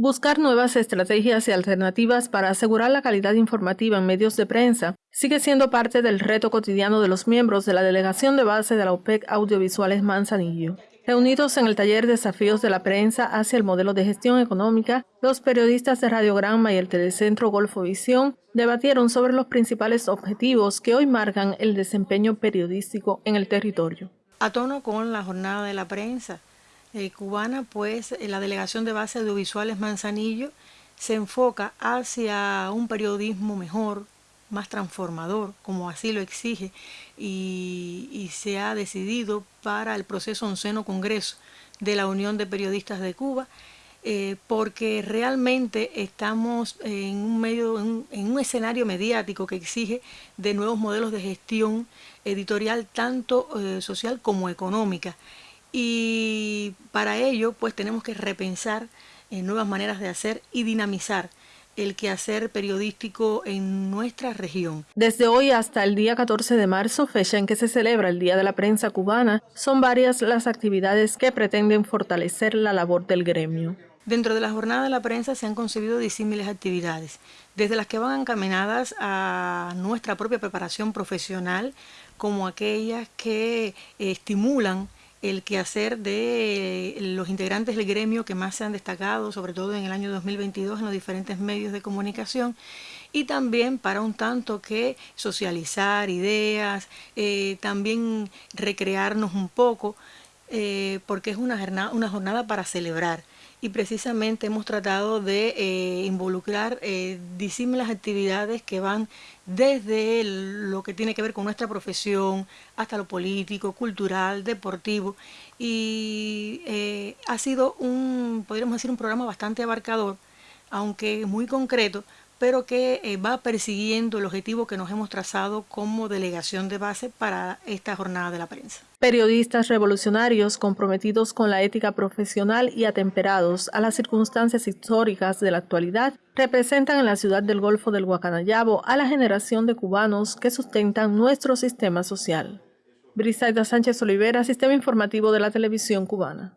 Buscar nuevas estrategias y alternativas para asegurar la calidad informativa en medios de prensa sigue siendo parte del reto cotidiano de los miembros de la delegación de base de la OPEC Audiovisuales Manzanillo. Reunidos en el taller Desafíos de la Prensa hacia el modelo de gestión económica, los periodistas de Radiograma y el Telecentro Golfo Visión debatieron sobre los principales objetivos que hoy marcan el desempeño periodístico en el territorio. A tono con la jornada de la prensa, eh, cubana, pues eh, la Delegación de Base Audiovisuales Manzanillo se enfoca hacia un periodismo mejor, más transformador, como así lo exige, y, se ha decidido para el proceso onceno Congreso de la Unión de Periodistas de Cuba, eh, porque realmente estamos en un medio, en, un escenario mediático que exige de nuevos modelos de gestión editorial, tanto social como económica y para ello pues tenemos que repensar en nuevas maneras de hacer y dinamizar el quehacer periodístico en nuestra región. Desde hoy hasta el día 14 de marzo, fecha en que se celebra el Día de la Prensa Cubana, son varias las actividades que pretenden fortalecer la labor del gremio. Dentro de la jornada de la prensa se han concebido disímiles actividades, desde las que van encaminadas a nuestra propia preparación profesional, como aquellas que estimulan el quehacer de los integrantes del gremio que más se han destacado, sobre todo en el año 2022 en los diferentes medios de comunicación, y también para un tanto que socializar ideas, eh, también recrearnos un poco, eh, porque es una jornada, una jornada para celebrar. Y precisamente hemos tratado de eh, involucrar eh, disímiles actividades que van desde lo que tiene que ver con nuestra profesión hasta lo político, cultural, deportivo. Y eh, ha sido un, podríamos decir, un programa bastante abarcador, aunque muy concreto, pero que eh, va persiguiendo el objetivo que nos hemos trazado como delegación de base para esta jornada de la prensa. Periodistas revolucionarios comprometidos con la ética profesional y atemperados a las circunstancias históricas de la actualidad representan en la ciudad del Golfo del Guacanayabo a la generación de cubanos que sustentan nuestro sistema social. Brisaida Sánchez Olivera, Sistema Informativo de la Televisión Cubana.